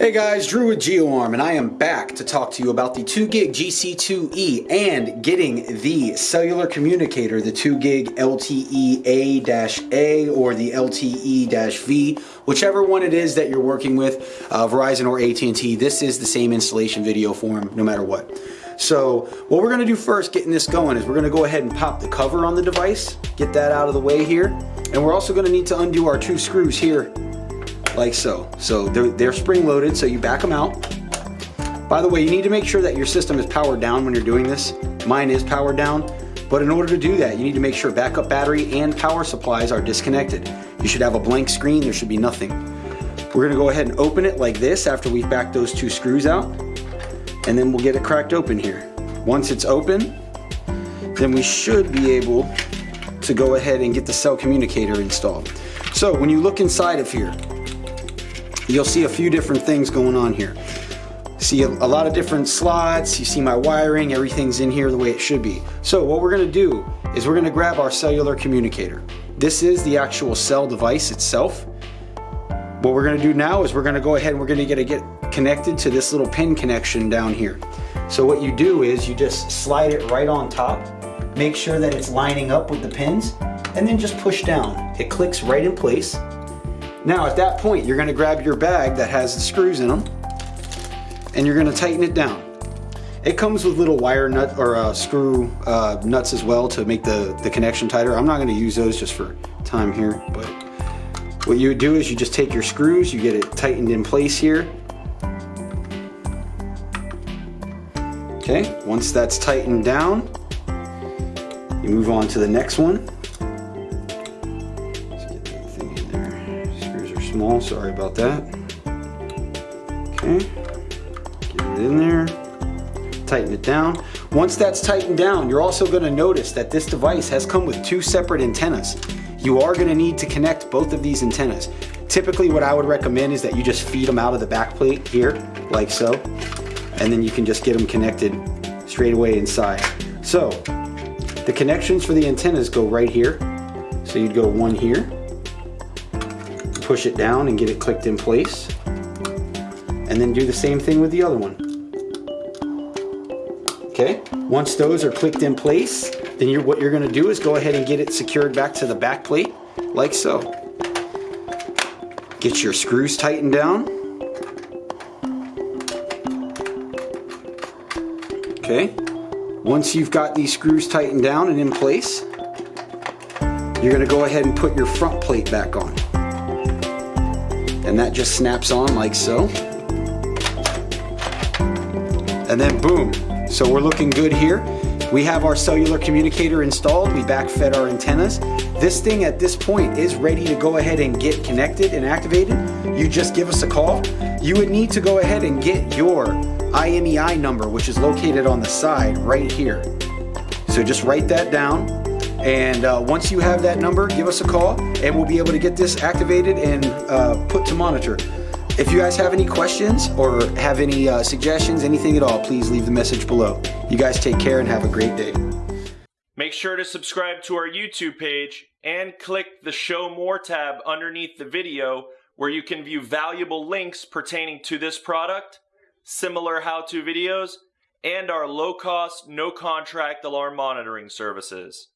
Hey guys, Drew with GeoArm, and I am back to talk to you about the 2 gig GC2E and getting the cellular communicator, the 2 gig LTE A-A or the LTE-V, whichever one it is that you're working with, uh, Verizon or AT&T, this is the same installation video for them no matter what. So what we're gonna do first getting this going is we're gonna go ahead and pop the cover on the device, get that out of the way here, and we're also gonna need to undo our two screws here like so. So they're, they're spring loaded, so you back them out. By the way, you need to make sure that your system is powered down when you're doing this. Mine is powered down, but in order to do that, you need to make sure backup battery and power supplies are disconnected. You should have a blank screen, there should be nothing. We're gonna go ahead and open it like this after we've backed those two screws out, and then we'll get it cracked open here. Once it's open, then we should be able to go ahead and get the cell communicator installed. So when you look inside of here, you'll see a few different things going on here. See a, a, lot of different slots, you see my wiring, everything's in here the way it should be. So what we're gonna do is we're gonna grab our cellular communicator. This is the actual cell device itself. What we're gonna do now is we're gonna go ahead and we're gonna get, get connected to this little pin connection down here. So what you do is you just slide it right on top, make sure that it's lining up with the pins, and then just push down. It clicks right in place now at that point, you're gonna grab your bag that has the screws in them and you're gonna tighten it down. It comes with little wire nut or uh, screw uh, nuts as well to make the, the connection tighter. I'm not gonna use those just for time here, but what you would do is you just take your screws, you get it tightened in place here. Okay, once that's tightened down, you move on to the next one. Small, sorry about that. Okay, get it in there, tighten it down. Once that's tightened down, you're also gonna notice that this device has come with two separate antennas. You are gonna need to connect both of these antennas. Typically what I would recommend is that you just feed them out of the back plate here, like so, and then you can just get them connected straight away inside. So, the connections for the antennas go right here. So you'd go one here, push it down and get it clicked in place. And then do the same thing with the other one. Okay, once those are clicked in place, then you're, what you're gonna do is go ahead and get it secured back to the back plate, like so. Get your screws tightened down. Okay, once you've got these screws tightened down and in place, you're gonna go ahead and put your front plate back on and that just snaps on like so. And then boom. So we're looking good here. We have our cellular communicator installed. We backfed our antennas. This thing at this point is ready to go ahead and get connected and activated. You just give us a call. You would need to go ahead and get your IMEI number, which is located on the side right here. So just write that down and uh, once you have that number, give us a call and we'll be able to get this activated and uh, put to monitor. If you guys have any questions or have any uh, suggestions, anything at all, please leave the message below. You guys take care and have a great day. Make sure to subscribe to our YouTube page and click the Show More tab underneath the video where you can view valuable links pertaining to this product, similar how-to videos, and our low-cost, no-contract alarm monitoring services.